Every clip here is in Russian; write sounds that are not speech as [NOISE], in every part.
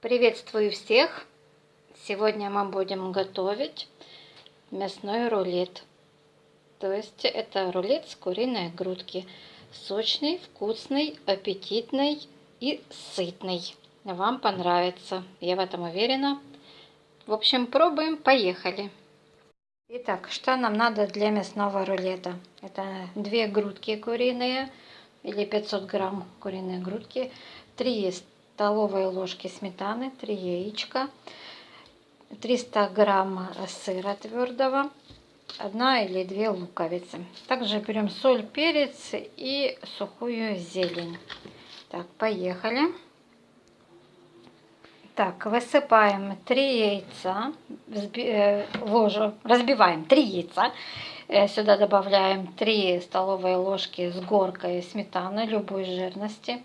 Приветствую всех! Сегодня мы будем готовить мясной рулет. То есть это рулет с куриной грудки. Сочный, вкусный, аппетитный и сытный. Вам понравится, я в этом уверена. В общем, пробуем, поехали! Итак, что нам надо для мясного рулета? Это две грудки куриные или 500 грамм куриной грудки, 3 столовые ложки сметаны, 3 яичка, 300 грамм сыра твердого, 1 или 2 луковицы. Также берем соль, перец и сухую зелень. Так, поехали. Так, высыпаем 3 яйца, э, ложу, разбиваем 3 яйца. Э, сюда добавляем 3 столовые ложки с горкой сметаны любой жирности.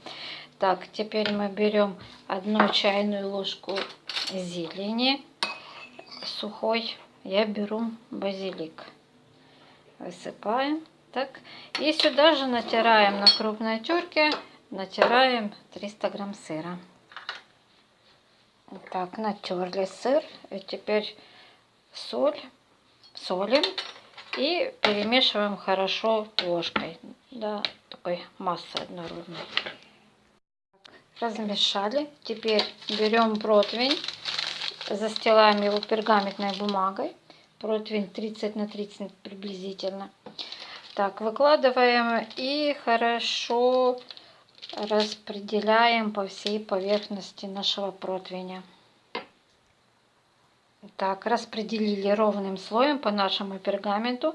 Так, теперь мы берем одну чайную ложку зелени сухой. Я беру базилик. Высыпаем. Так. И сюда же натираем на крупной терке, натираем 300 грамм сыра. Так, натерли сыр. И теперь соль, солим и перемешиваем хорошо ложкой до такой массы однородной размешали. Теперь берем противень, застилаем его пергаментной бумагой. Противень 30 на 30 приблизительно. Так, выкладываем и хорошо распределяем по всей поверхности нашего противня. Так, распределили ровным слоем по нашему пергаменту.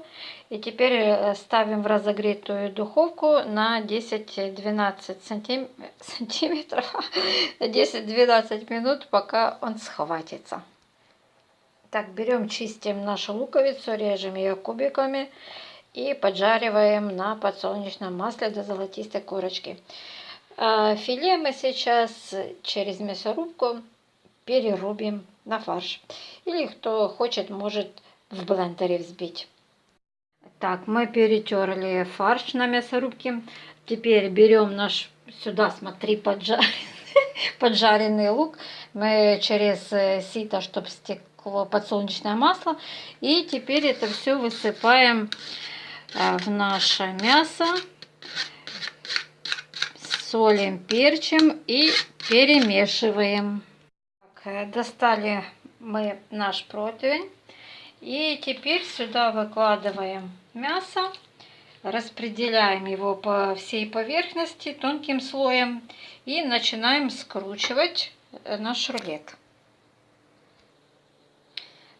И теперь э, ставим в разогретую духовку на 10-12 сантим... [LAUGHS] сантиметров, [LAUGHS] 10-12 минут, пока он схватится. Так, берем, чистим нашу луковицу, режем ее кубиками и поджариваем на подсолнечном масле до золотистой корочки. А филе мы сейчас через мясорубку перерубим на фарш. Или кто хочет, может в блендере взбить. Так, мы перетерли фарш на мясорубке. Теперь берем наш, сюда смотри, поджаренный, [LAUGHS] поджаренный лук. Мы через э, сито, чтобы стекло подсолнечное масло. И теперь это все высыпаем э, в наше мясо. Солим, перчим и перемешиваем. Э, достали мы наш противень. И теперь сюда выкладываем мясо. Распределяем его по всей поверхности тонким слоем. И начинаем скручивать э, наш рулет.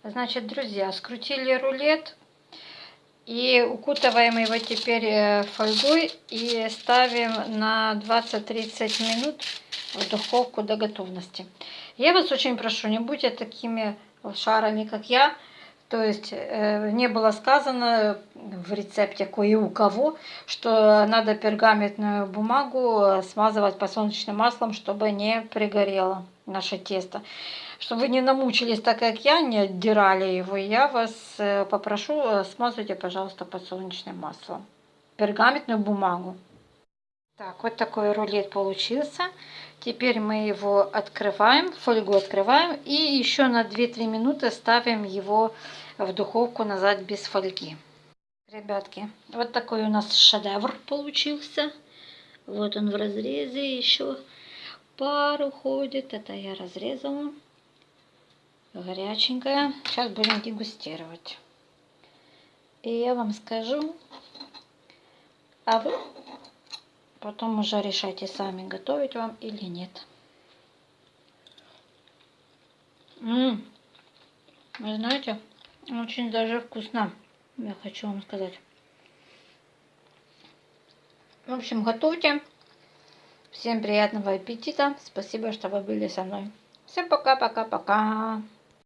Значит, друзья, скрутили рулет. И укутываем его теперь э, фольгой и ставим на 20-30 минут в духовку до готовности. Я вас очень прошу, не будьте такими шарами, как я. То есть э, не было сказано в рецепте кое у кого, что надо пергаментную бумагу смазывать подсолнечным маслом, чтобы не пригорело наше тесто. Чтобы вы не намучились так, как я, не отдирали его, я вас э, попрошу, э, смазывайте, пожалуйста, подсолнечным маслом. Пергаментную бумагу. Так, вот такой рулет получился. Теперь мы его открываем, фольгу открываем и еще на 2-3 минуты ставим его в духовку назад без фольги. Ребятки, вот такой у нас шедевр получился. Вот он в разрезе еще пару ходит. Это я разрезала. Горяченькая. Сейчас будем дегустировать. И я вам скажу, а вы Потом уже решайте сами, готовить вам или нет. Ммм, вы знаете, очень даже вкусно, я хочу вам сказать. В общем, готовьте. Всем приятного аппетита. Спасибо, что вы были со мной. Всем пока-пока-пока.